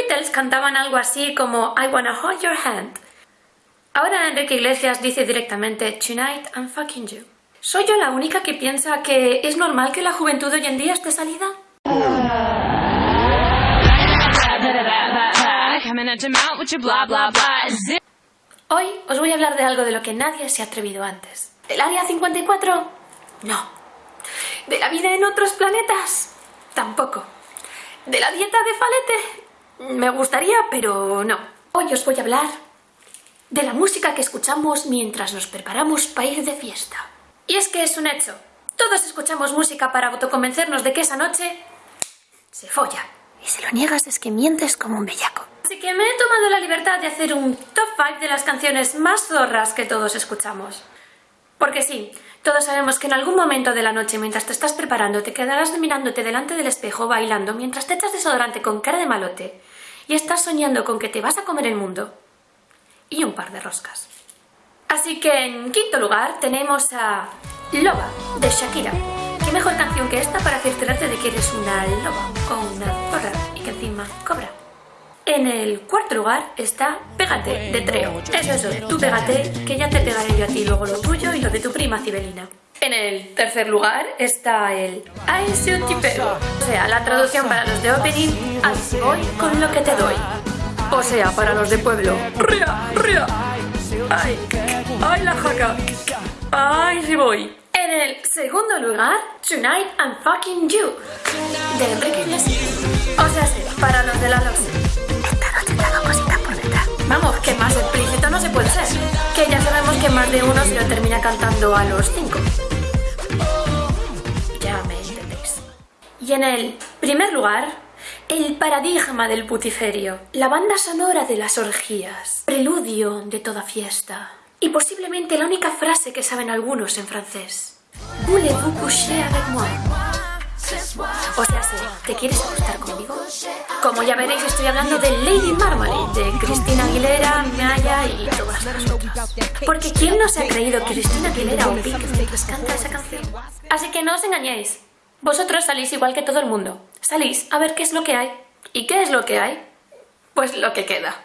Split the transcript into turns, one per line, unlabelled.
Beatles cantaban algo así como I wanna hold your hand. Ahora Enrique Iglesias dice directamente Tonight I'm fucking you. ¿Soy yo la única que piensa que es normal que la juventud hoy en día esté salida? Hoy os voy a hablar de algo de lo que nadie se ha atrevido antes. ¿Del Área 54? No. ¿De la vida en otros planetas? Tampoco. ¿De la dieta de Falete? Me gustaría, pero no. Hoy os voy a hablar de la música que escuchamos mientras nos preparamos para ir de fiesta. Y es que es un hecho. Todos escuchamos música para autoconvencernos de que esa noche se folla. Y si lo niegas es que mientes como un bellaco. Así que me he tomado la libertad de hacer un top 5 de las canciones más zorras que todos escuchamos. Porque sí, todos sabemos que en algún momento de la noche, mientras te estás preparando, te quedarás mirándote delante del espejo bailando mientras te echas desodorante con cara de malote y estás soñando con que te vas a comer el mundo y un par de roscas. Así que en quinto lugar tenemos a Loba de Shakira. ¿Qué mejor canción que esta para cerciorarte de que eres una loba o una zorra y que encima cobra? En el cuarto lugar está Pégate, de Treo. Eso, eso, tú pégate, que ya te pegaré yo a ti luego lo tuyo y lo de tu prima Cibelina. En el tercer lugar está el Ay, si tipero. O sea, la traducción para los de opening, así voy con lo que te doy. O sea, para los de pueblo, ría, ría. Ay, ay la jaca. Ay, si voy. En el segundo lugar, Tonight I'm Fucking You, de Enrique Iglesias. O sea, sí, para los de la losa. Esta noche te cositas por detrás. Vamos, que más explícito no se puede ser. Que ya sabemos que más de uno se lo termina cantando a los cinco. Ya me entendéis. Y en el primer lugar, el paradigma del putiferio, la banda sonora de las orgías, preludio de toda fiesta y posiblemente la única frase que saben algunos en francés. Voulez-vous coucher avec moi? O sea, ¿te quieres acostar conmigo? Como ya veréis, estoy hablando de Lady Marmalade, de Cristina Aguilera, Maya y todas las otras. Porque ¿quién no se ha creído Cristina Aguilera o Pink mientras canta esa canción? Así que no os engañéis. Vosotros salís igual que todo el mundo. Salís a ver qué es lo que hay. ¿Y qué es lo que hay? Pues lo que queda.